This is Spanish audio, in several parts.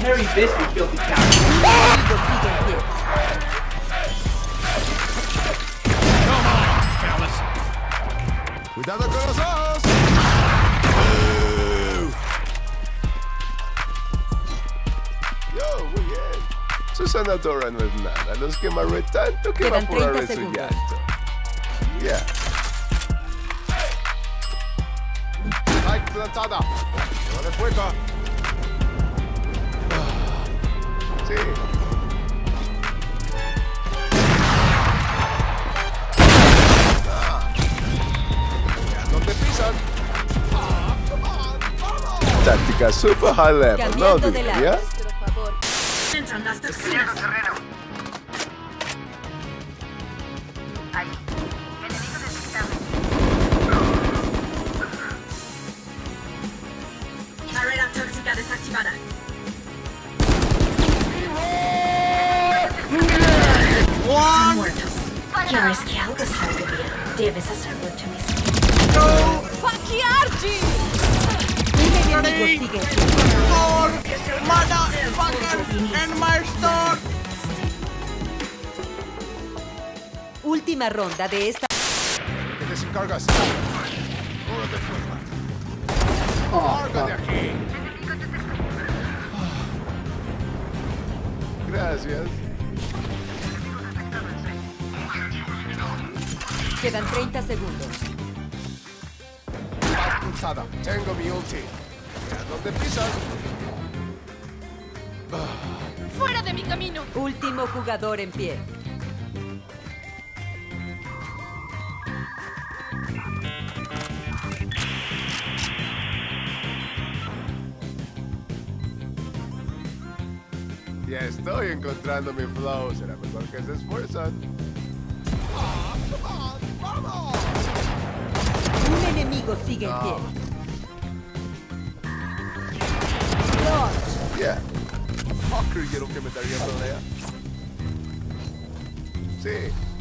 Harry. Enemigo sigue en pie. ¡Cuidado con los ojos! Yo, muy bien. Susana Dora no es nada. Los quemaré tanto que Quedan 30 su segundos. llanto. Spike plantada. Lleva de fuego. Sí. Táctica super high level, ¿no? De Debes hacerlo tú mismo. Un enemigo sigue en pie. Última ronda de esta. ¿Qué desencargas? Cúrate, fuera. ¡Larga de aquí! Gracias. Quedan 30 segundos. Pulsada. Tengo mi ulti. ¿A dónde pisas? ¡Fuera de mi camino! Último jugador en pie. Ya estoy encontrando mi flow. Será mejor que se esfuerzan. Enemigo sigue en pie. Yeah. Oh, creyeron que me daría pelea. Sí.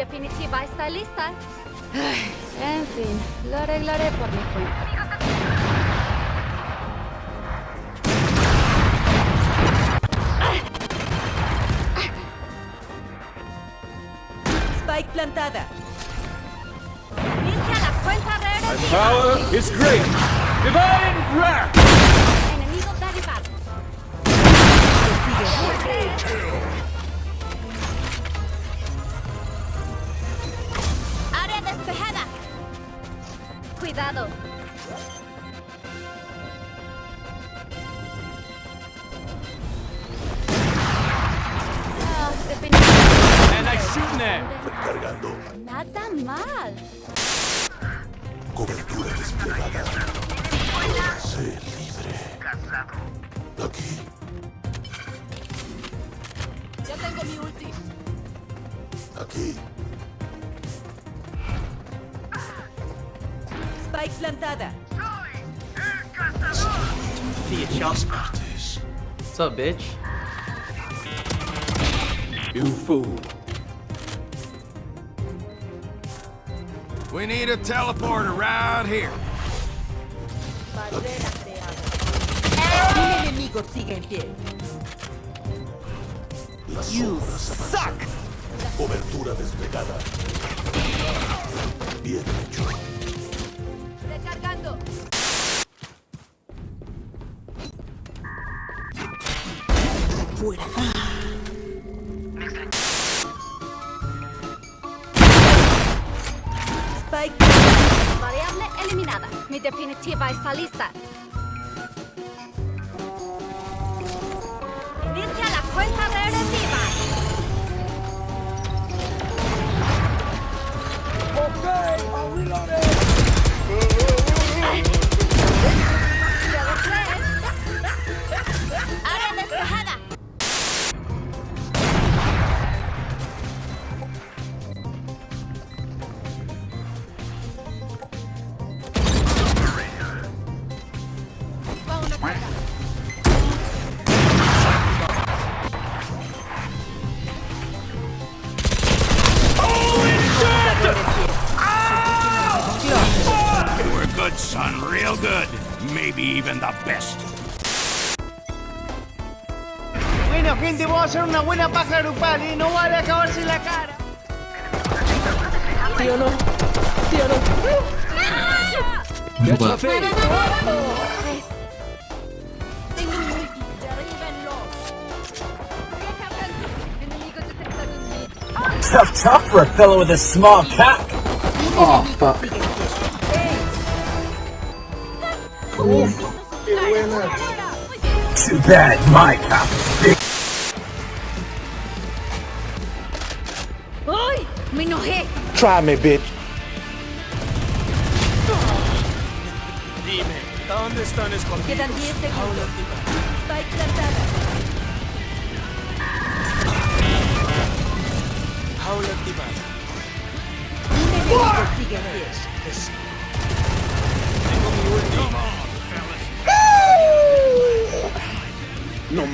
Definitiva está lista. Ay, en fin, lo arreglaré por mi cuenta. Spike plantada. Inicia la cuenta regresiva. Power is great. Divine wrath. Enemigo derribado. Sigue despejada. Cuidado. Ah, definitivamente. And I shoot net. Cargando. Nada mal. Cobertura desplegada. Sé libre. Aquí. Ya tengo mi ulti. Aquí. Spike plantada. See you, chump. What's up, bitch? You fool. We need a teleporter right here. Barrera creada. Un enemigo sigue en pie. Las sombras. Cobertura desplegada. Bien hecho. Recargando. Fuera. Spike. Variable eliminada. Mi definitiva está lista. Inicia la cuenta regresiva. Ok, I'm reloading. Hey! Even the best. Bueno, gente, vamos a hacer una buena paja grupal, ¿eh? No vale acabarse la cara. ¿Sí o no? ¿Sí o no? Tengo un multi. Derríbenlos. Enemigos detectados mid. Tough, tough for a fellow with a small cock. Oh, fuck. Too bad my cop is big. Me. Try me, bitch. Dime, ¿dónde están escondidos? Quedan 10 segundos. Spike plantada. Jaula activada. Sigue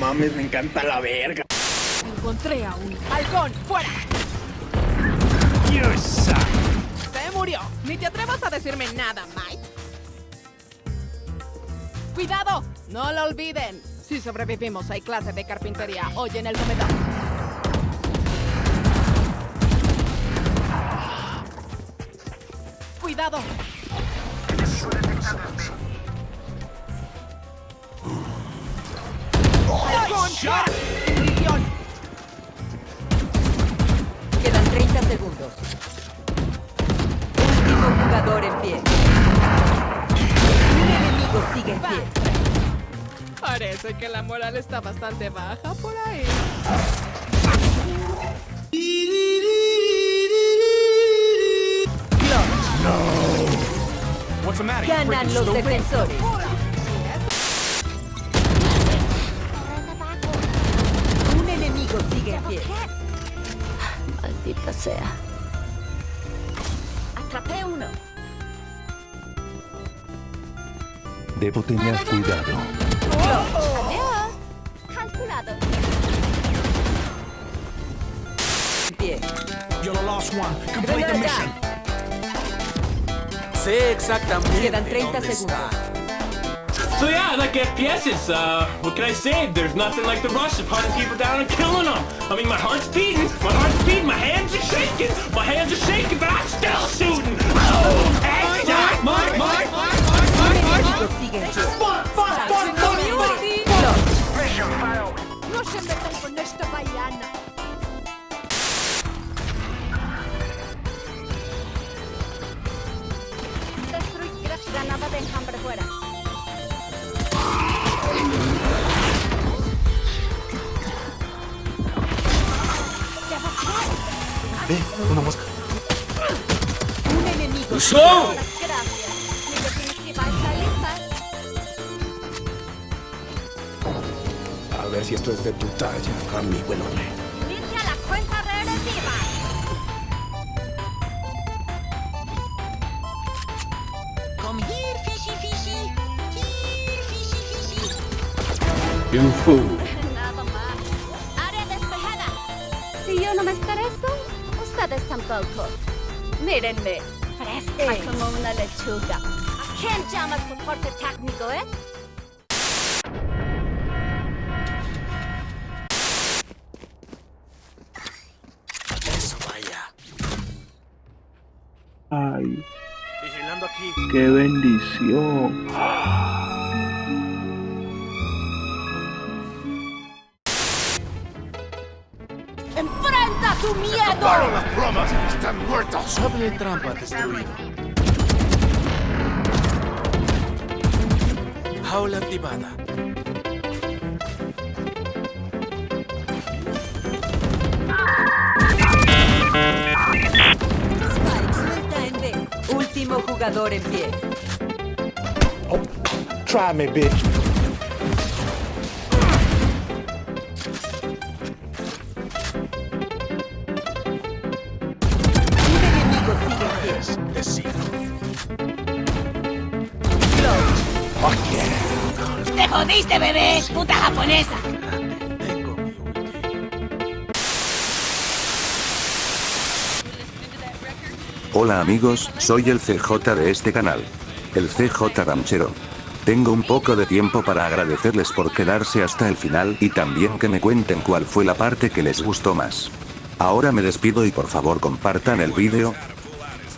mames, me encanta la verga. Encontré a un halcón. ¡Fuera! You suck. Se murió. Ni te atrevas a decirme nada, Mike. ¡Cuidado! No lo olviden. Si sobrevivimos, hay clase de carpintería hoy en el comedor. ¡Cuidado! Quedan 30 segundos. Último jugador en pie. Un enemigo sigue en pie. Parece que la moral está bastante baja por ahí. What's the matter? Ganan los defensores. Debo tener cuidado. Calculado. En. You're the last one. Complete the mission. Sé exactamente. Quedan 30 segundos. So yeah, I like FPSs. Uh, what can I say? There's nothing like the rush of hunting people down and killing them. I mean, my heart's beating, my heart's beating, my hands are shaking, my hands are shaking, but I'm still shooting. Oh, hey, Mike, Mike, Mike, Un enemigo So, Gracias. Mi definitiva está lista. A ver si esto es de tu talla, amigo enorme. Inicia la cuenta regresiva. you fool. Ustedes tampoco. Mírenme. Fresca como una lechuga. ¿A quién llama soporte técnico, eh? Eso vaya. Ay, Vigilando aquí. qué bendición. ¡Enfrenta tu miedo! ¡Acabaron las bromas! ¡Están muertos! Doble trampa destruido. Jaula activada. Spike suelta en B. Último jugador en pie. Try me, bitch. Bebé! ¡Puta japonesa! Hola amigos, soy el CJ de este canal. El CJ Ramchero. Tengo un poco de tiempo para agradecerles por quedarse hasta el final y también que me cuenten cuál fue la parte que les gustó más. Ahora me despido y por favor compartan el vídeo.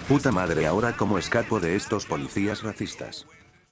Puta madre ahora cómo escapo de estos policías racistas.